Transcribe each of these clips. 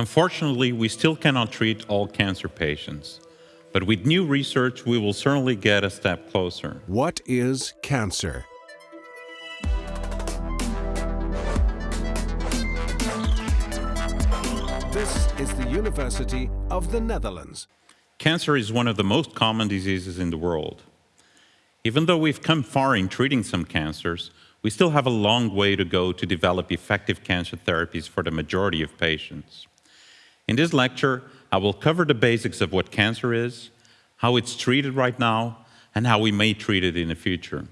Unfortunately, we still cannot treat all cancer patients, but with new research, we will certainly get a step closer. What is cancer? This is the University of the Netherlands. Cancer is one of the most common diseases in the world. Even though we've come far in treating some cancers, we still have a long way to go to develop effective cancer therapies for the majority of patients. In this lecture, I will cover the basics of what cancer is, how it's treated right now, and how we may treat it in the future,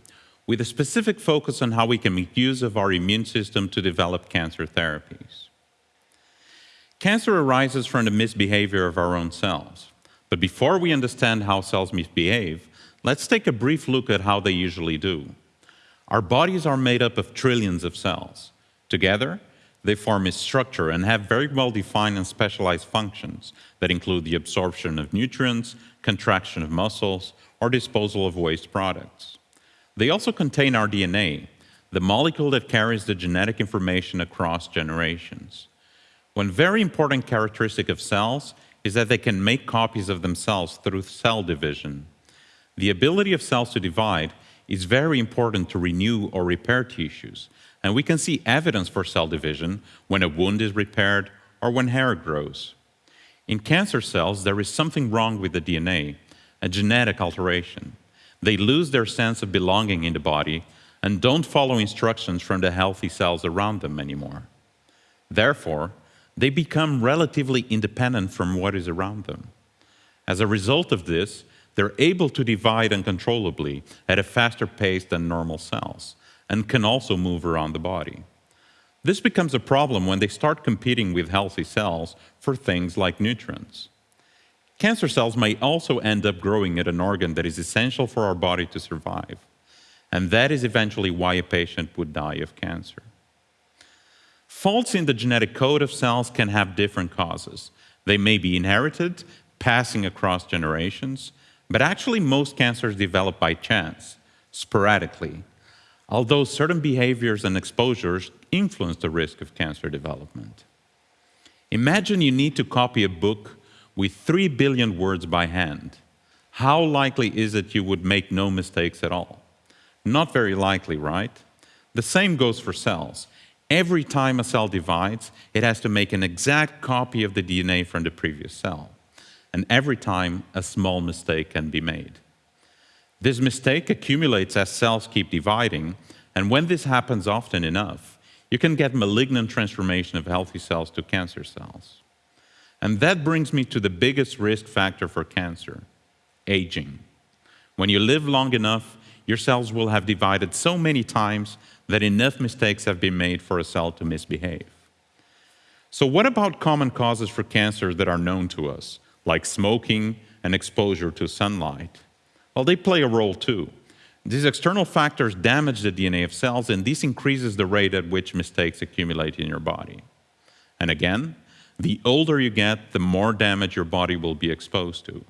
with a specific focus on how we can make use of our immune system to develop cancer therapies. Cancer arises from the misbehavior of our own cells. But before we understand how cells misbehave, let's take a brief look at how they usually do. Our bodies are made up of trillions of cells. Together, they form a structure and have very well-defined and specialized functions that include the absorption of nutrients, contraction of muscles, or disposal of waste products. They also contain our DNA, the molecule that carries the genetic information across generations. One very important characteristic of cells is that they can make copies of themselves through cell division. The ability of cells to divide is very important to renew or repair tissues, and we can see evidence for cell division when a wound is repaired or when hair grows. In cancer cells, there is something wrong with the DNA, a genetic alteration. They lose their sense of belonging in the body and don't follow instructions from the healthy cells around them anymore. Therefore, they become relatively independent from what is around them. As a result of this, they're able to divide uncontrollably at a faster pace than normal cells and can also move around the body. This becomes a problem when they start competing with healthy cells for things like nutrients. Cancer cells may also end up growing at an organ that is essential for our body to survive, and that is eventually why a patient would die of cancer. Faults in the genetic code of cells can have different causes. They may be inherited, passing across generations, but actually most cancers develop by chance, sporadically, although certain behaviors and exposures influence the risk of cancer development. Imagine you need to copy a book with 3 billion words by hand. How likely is it you would make no mistakes at all? Not very likely, right? The same goes for cells. Every time a cell divides, it has to make an exact copy of the DNA from the previous cell. And every time, a small mistake can be made. This mistake accumulates as cells keep dividing, and when this happens often enough, you can get malignant transformation of healthy cells to cancer cells. And that brings me to the biggest risk factor for cancer, aging. When you live long enough, your cells will have divided so many times that enough mistakes have been made for a cell to misbehave. So what about common causes for cancer that are known to us, like smoking and exposure to sunlight? Well, they play a role too. These external factors damage the DNA of cells, and this increases the rate at which mistakes accumulate in your body. And again, the older you get, the more damage your body will be exposed to.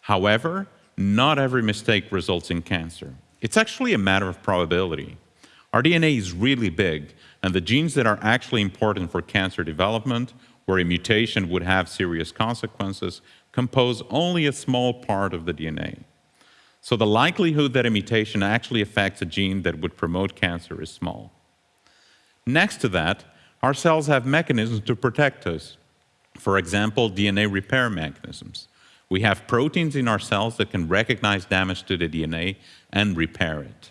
However, not every mistake results in cancer. It's actually a matter of probability. Our DNA is really big, and the genes that are actually important for cancer development, where a mutation would have serious consequences, compose only a small part of the DNA. So the likelihood that a mutation actually affects a gene that would promote cancer is small. Next to that, our cells have mechanisms to protect us. For example, DNA repair mechanisms. We have proteins in our cells that can recognize damage to the DNA and repair it.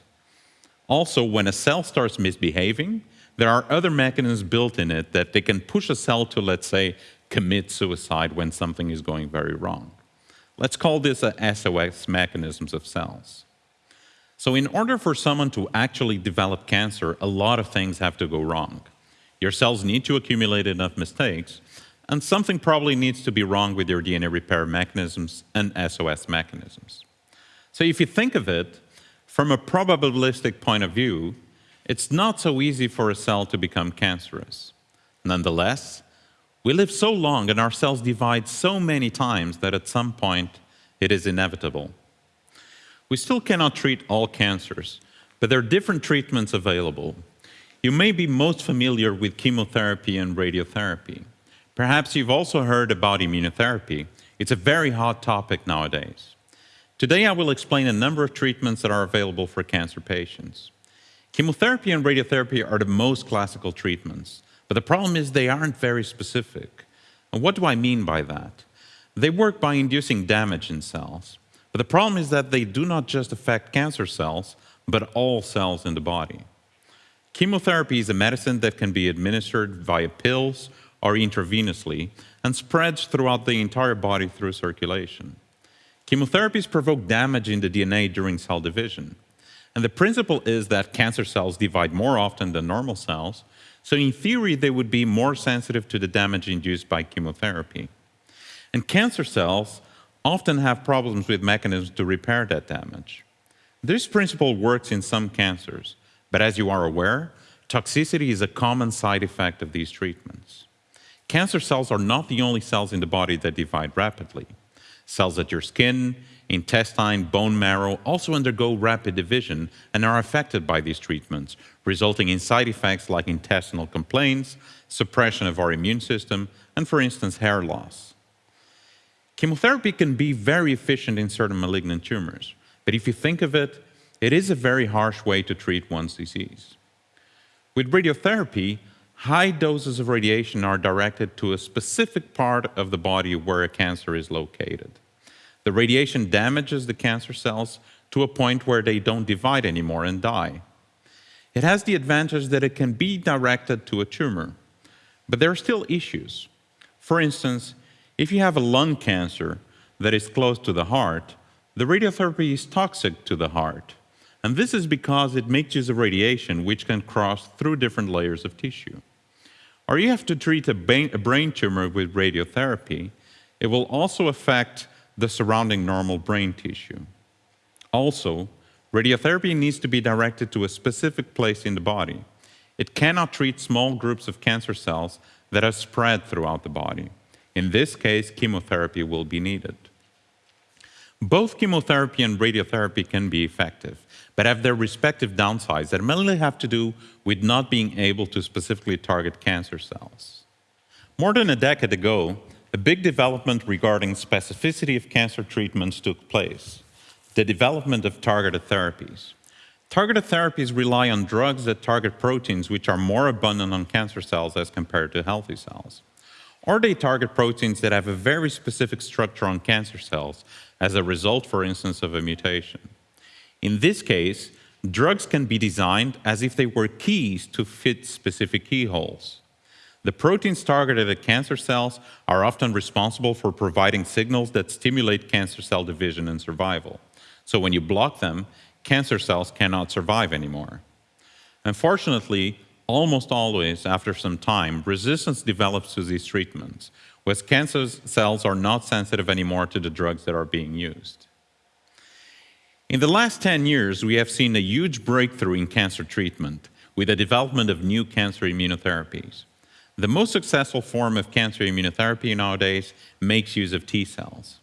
Also, when a cell starts misbehaving, there are other mechanisms built in it that they can push a cell to, let's say, commit suicide when something is going very wrong. Let's call this a SOS mechanisms of cells. So in order for someone to actually develop cancer, a lot of things have to go wrong. Your cells need to accumulate enough mistakes, and something probably needs to be wrong with your DNA repair mechanisms and SOS mechanisms. So if you think of it, from a probabilistic point of view, it's not so easy for a cell to become cancerous. Nonetheless, we live so long and our cells divide so many times that at some point it is inevitable. We still cannot treat all cancers, but there are different treatments available. You may be most familiar with chemotherapy and radiotherapy. Perhaps you've also heard about immunotherapy. It's a very hot topic nowadays. Today I will explain a number of treatments that are available for cancer patients. Chemotherapy and radiotherapy are the most classical treatments, but the problem is they aren't very specific. And what do I mean by that? They work by inducing damage in cells, but the problem is that they do not just affect cancer cells, but all cells in the body. Chemotherapy is a medicine that can be administered via pills or intravenously and spreads throughout the entire body through circulation. Chemotherapies provoke damage in the DNA during cell division. And the principle is that cancer cells divide more often than normal cells, so in theory they would be more sensitive to the damage induced by chemotherapy. And cancer cells often have problems with mechanisms to repair that damage. This principle works in some cancers, but as you are aware, toxicity is a common side effect of these treatments. Cancer cells are not the only cells in the body that divide rapidly. Cells at your skin, intestine, bone marrow also undergo rapid division and are affected by these treatments, resulting in side effects like intestinal complaints, suppression of our immune system, and for instance, hair loss. Chemotherapy can be very efficient in certain malignant tumors, but if you think of it, it is a very harsh way to treat one's disease. With radiotherapy, high doses of radiation are directed to a specific part of the body where a cancer is located. The radiation damages the cancer cells to a point where they don't divide anymore and die. It has the advantage that it can be directed to a tumor, but there are still issues. For instance, if you have a lung cancer that is close to the heart, the radiotherapy is toxic to the heart. And this is because it makes use of radiation which can cross through different layers of tissue or you have to treat a brain tumor with radiotherapy, it will also affect the surrounding normal brain tissue. Also, radiotherapy needs to be directed to a specific place in the body. It cannot treat small groups of cancer cells that are spread throughout the body. In this case, chemotherapy will be needed. Both chemotherapy and radiotherapy can be effective, but have their respective downsides that mainly have to do with not being able to specifically target cancer cells. More than a decade ago, a big development regarding specificity of cancer treatments took place, the development of targeted therapies. Targeted therapies rely on drugs that target proteins which are more abundant on cancer cells as compared to healthy cells. Or they target proteins that have a very specific structure on cancer cells as a result, for instance, of a mutation. In this case, drugs can be designed as if they were keys to fit specific keyholes. The proteins targeted at cancer cells are often responsible for providing signals that stimulate cancer cell division and survival. So when you block them, cancer cells cannot survive anymore. Unfortunately, almost always after some time, resistance develops to these treatments, where cancer cells are not sensitive anymore to the drugs that are being used. In the last 10 years, we have seen a huge breakthrough in cancer treatment with the development of new cancer immunotherapies. The most successful form of cancer immunotherapy nowadays makes use of T cells.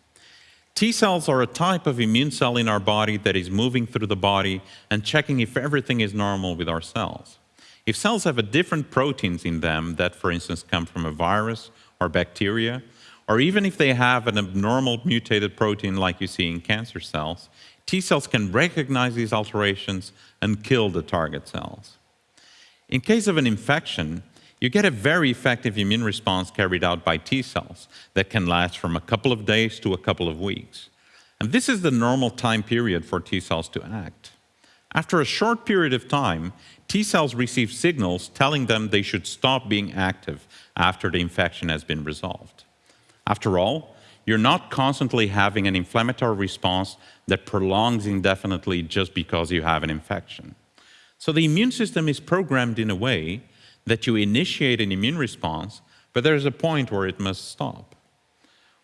T cells are a type of immune cell in our body that is moving through the body and checking if everything is normal with our cells. If cells have a different proteins in them that, for instance, come from a virus or bacteria, or even if they have an abnormal mutated protein like you see in cancer cells, T cells can recognize these alterations and kill the target cells. In case of an infection, you get a very effective immune response carried out by T cells that can last from a couple of days to a couple of weeks. And this is the normal time period for T cells to act. After a short period of time, T cells receive signals telling them they should stop being active after the infection has been resolved. After all, you're not constantly having an inflammatory response that prolongs indefinitely just because you have an infection. So the immune system is programmed in a way that you initiate an immune response, but there's a point where it must stop.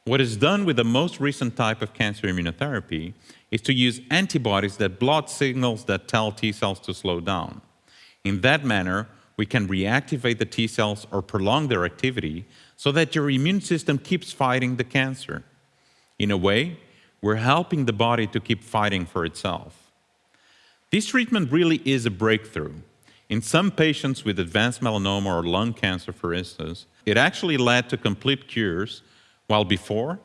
What is done with the most recent type of cancer immunotherapy is to use antibodies that block signals that tell T cells to slow down. In that manner, we can reactivate the T cells or prolong their activity so that your immune system keeps fighting the cancer. In a way, we're helping the body to keep fighting for itself. This treatment really is a breakthrough. In some patients with advanced melanoma or lung cancer, for instance, it actually led to complete cures, while before,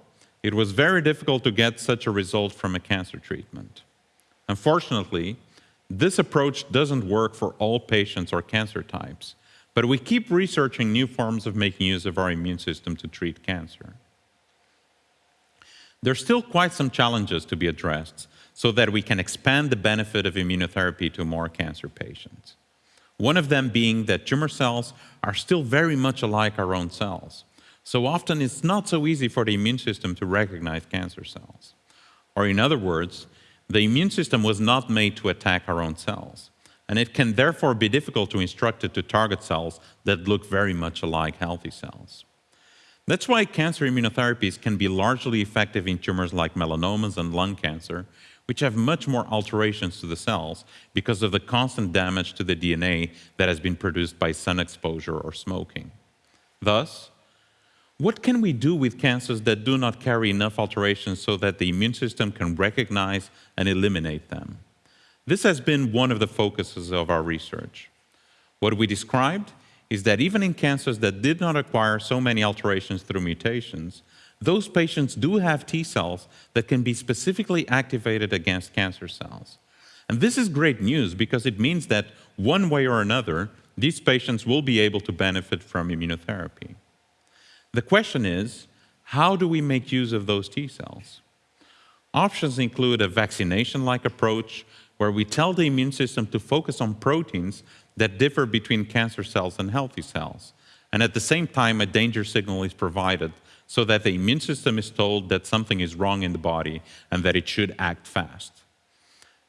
it was very difficult to get such a result from a cancer treatment. Unfortunately, this approach doesn't work for all patients or cancer types, but we keep researching new forms of making use of our immune system to treat cancer. There's still quite some challenges to be addressed so that we can expand the benefit of immunotherapy to more cancer patients. One of them being that tumor cells are still very much alike our own cells. So often it's not so easy for the immune system to recognize cancer cells. Or in other words, the immune system was not made to attack our own cells, and it can therefore be difficult to instruct it to target cells that look very much alike healthy cells. That's why cancer immunotherapies can be largely effective in tumors like melanomas and lung cancer, which have much more alterations to the cells because of the constant damage to the DNA that has been produced by sun exposure or smoking. Thus, what can we do with cancers that do not carry enough alterations so that the immune system can recognize and eliminate them? This has been one of the focuses of our research. What we described is that even in cancers that did not acquire so many alterations through mutations, those patients do have T cells that can be specifically activated against cancer cells. And this is great news because it means that one way or another, these patients will be able to benefit from immunotherapy. The question is, how do we make use of those T cells? Options include a vaccination-like approach where we tell the immune system to focus on proteins that differ between cancer cells and healthy cells. And at the same time, a danger signal is provided so that the immune system is told that something is wrong in the body and that it should act fast.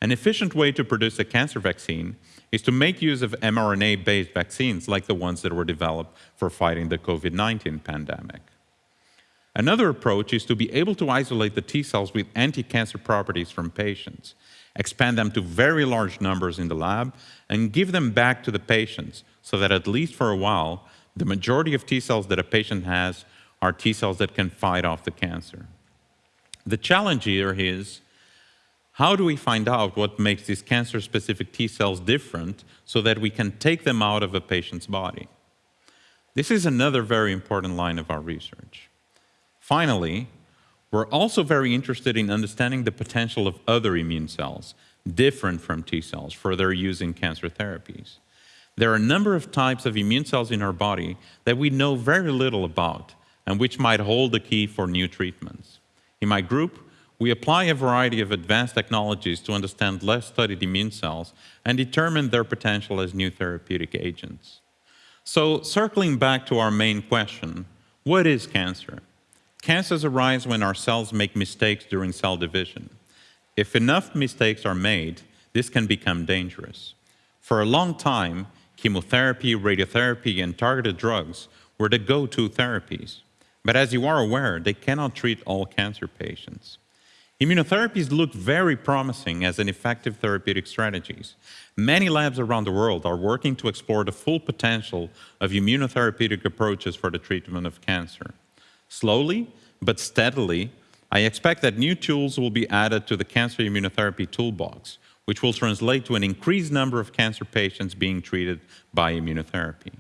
An efficient way to produce a cancer vaccine is to make use of mRNA-based vaccines like the ones that were developed for fighting the COVID-19 pandemic. Another approach is to be able to isolate the T cells with anti-cancer properties from patients, expand them to very large numbers in the lab, and give them back to the patients so that at least for a while, the majority of T cells that a patient has are T cells that can fight off the cancer. The challenge here is, how do we find out what makes these cancer-specific T cells different so that we can take them out of a patient's body? This is another very important line of our research. Finally, we're also very interested in understanding the potential of other immune cells, different from T cells, for their use in cancer therapies. There are a number of types of immune cells in our body that we know very little about and which might hold the key for new treatments. In my group, we apply a variety of advanced technologies to understand less studied immune cells and determine their potential as new therapeutic agents. So circling back to our main question, what is cancer? Cancers arise when our cells make mistakes during cell division. If enough mistakes are made, this can become dangerous. For a long time, chemotherapy, radiotherapy, and targeted drugs were the go-to therapies. But as you are aware, they cannot treat all cancer patients. Immunotherapies look very promising as an effective therapeutic strategies. Many labs around the world are working to explore the full potential of immunotherapeutic approaches for the treatment of cancer. Slowly, but steadily, I expect that new tools will be added to the cancer immunotherapy toolbox, which will translate to an increased number of cancer patients being treated by immunotherapy.